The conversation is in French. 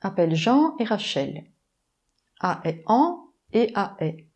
appelle Jean et Rachel. A est en et A est.